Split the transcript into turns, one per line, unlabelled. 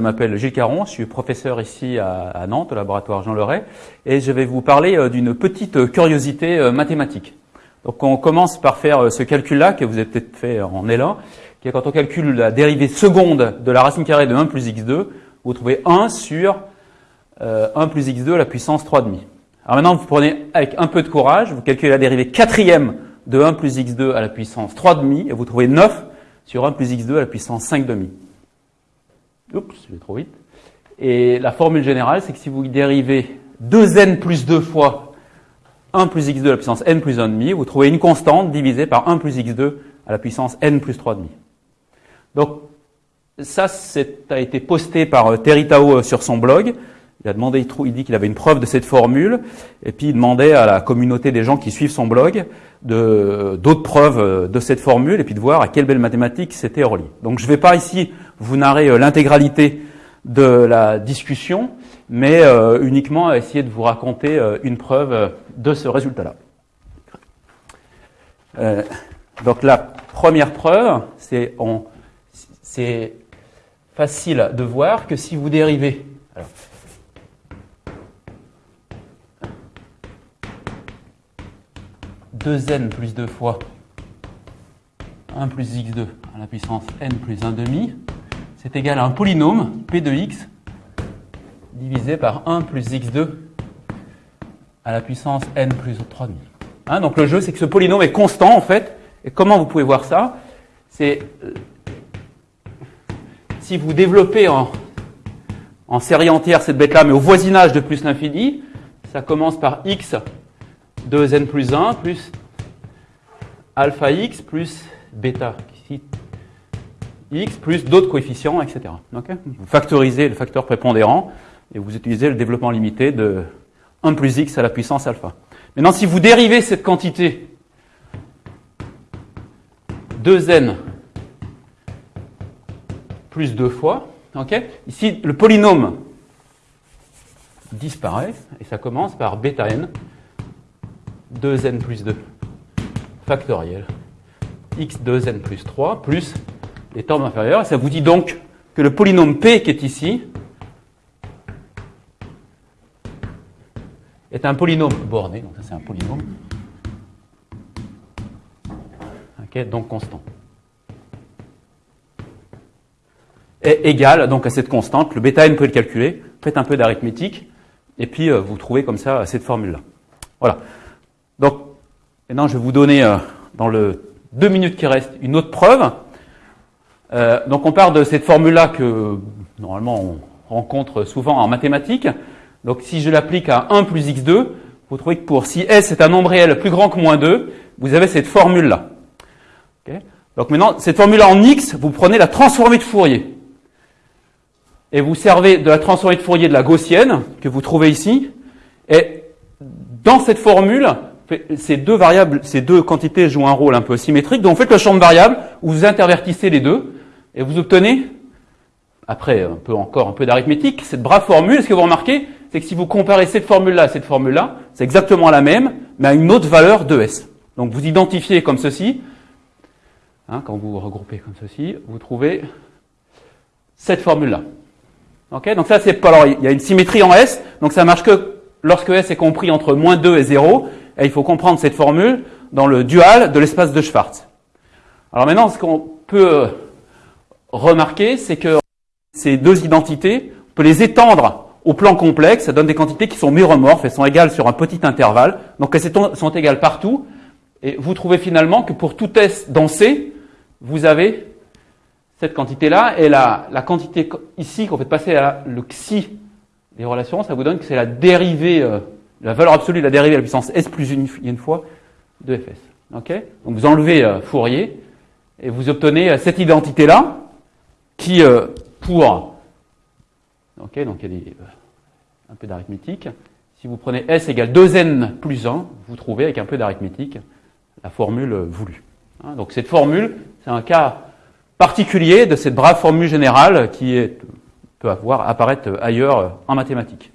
m'appelle Gilles Caron, je suis professeur ici à, Nantes, au laboratoire Jean Leray, et je vais vous parler euh, d'une petite curiosité euh, mathématique. Donc on commence par faire euh, ce calcul-là, que vous avez peut-être fait en L1, qui est quand on calcule la dérivée seconde de la racine carrée de 1 plus x2, vous trouvez 1 sur 1 plus x2 à la puissance 3,5. Alors maintenant, vous prenez avec un peu de courage, vous calculez la dérivée quatrième de 1 plus x2 à la puissance 3,5, et vous trouvez 9 sur 1 plus x2 à la puissance 5,5. Oups, je vais trop vite. Et la formule générale, c'est que si vous dérivez 2n plus 2 fois 1 plus x2 à la puissance n plus 1,5, vous trouvez une constante divisée par 1 plus x2 à la puissance n plus 3,5. Donc, ça, a été posté par euh, Terry Tao euh, sur son blog. Il a demandé, il dit qu'il avait une preuve de cette formule, et puis il demandait à la communauté des gens qui suivent son blog d'autres preuves euh, de cette formule, et puis de voir à quelle belle mathématique c'était relié. Donc je ne vais pas ici vous narrer euh, l'intégralité de la discussion, mais euh, uniquement essayer de vous raconter une preuve de ce résultat-là. donc la première preuve, c'est facile de voir que si vous dérivez 2n plus 2 fois 1 plus x2 à la puissance n plus 1 demi, c'est égal à un polynôme p de x divisé par 1 plus x2 à la puissance n plus 3 demi. Hein, donc le jeu, c'est que ce polynôme est constant en fait. Et comment vous pouvez voir ça? C'est euh, si vous développez en, série entière cette bête-là, mais au voisinage de plus l'infini, ça commence par x 2n plus 1 plus alpha x plus bêta x plus d'autres coefficients, etc. vous factorisez le facteur prépondérant et vous utilisez le développement limité de 1 plus x à la puissance alpha. Maintenant, si vous dérivez cette quantité 2n plus 2 fois, ici le polynôme disparaît et ça commence par bêta n 2n plus 2 factoriel x 2n plus 3 plus les termes inférieurs. Ça vous dit donc que le polynôme p qui est ici est un polynôme borné, donc ça c'est un polynôme, donc constant. Est égal donc à cette constante, le bêta n, vous pouvez le calculer, faites un peu d'arithmétique, et puis euh, vous trouvez comme ça cette formule-là. Voilà. Donc, maintenant, je vais vous donner, euh, dans le deux minutes qui restent, une autre preuve. Euh, donc, on part de cette formule-là que, normalement, on rencontre souvent en mathématiques. Donc, si je l'applique à 1 plus x2, vous trouvez que pour si s est un nombre réel plus grand que moins 2, vous avez cette formule-là. donc maintenant, cette formule-là en x, vous prenez la transformée de Fourier. Et vous servez de la transformée de Fourier de la gaussienne, que vous trouvez ici. Et dans cette formule, ces deux variables, ces deux quantités jouent un rôle un peu symétrique. Donc, vous faites le champ de variables vous intervertissez les deux et vous obtenez, après un peu encore un peu d'arithmétique, cette brave formule. Ce que vous remarquez, c'est que si vous comparez cette formule-là à cette formule-là, c'est exactement la même, mais à une autre valeur de S. Donc, vous identifiez comme ceci. Hein, quand vous regroupez comme ceci, vous trouvez cette formule-là. Ok Donc ça, c'est pas. Alors, il y a une symétrie en S, donc ça marche que lorsque S est compris entre moins 2 et 0, et il faut comprendre cette formule dans le dual de l'espace de Schwartz. Alors maintenant, ce qu'on peut remarquer, c'est que ces deux identités, on peut les étendre au plan complexe, ça donne des quantités qui sont méromorphes, elles sont égales sur un petit intervalle, donc elles sont égales partout, et vous trouvez finalement que pour tout S dans C, vous avez cette quantité-là, et la, la quantité ici qu'on fait passer à le xi des relations, ça vous donne que c'est la dérivée euh, la valeur absolue de la dérivée à la puissance s plus une, une fois de fs. Ok? Donc vous enlevez euh, Fourier et vous obtenez euh, cette identité-là qui, euh, pour... Ok, donc il y a des, un peu d'arithmétique. Si vous prenez s égale 2n plus 1, vous trouvez avec un peu d'arithmétique la formule voulue. Hein, donc cette formule, c'est un cas particulier de cette brave formule générale qui peut avoir, apparaître ailleurs en mathématiques.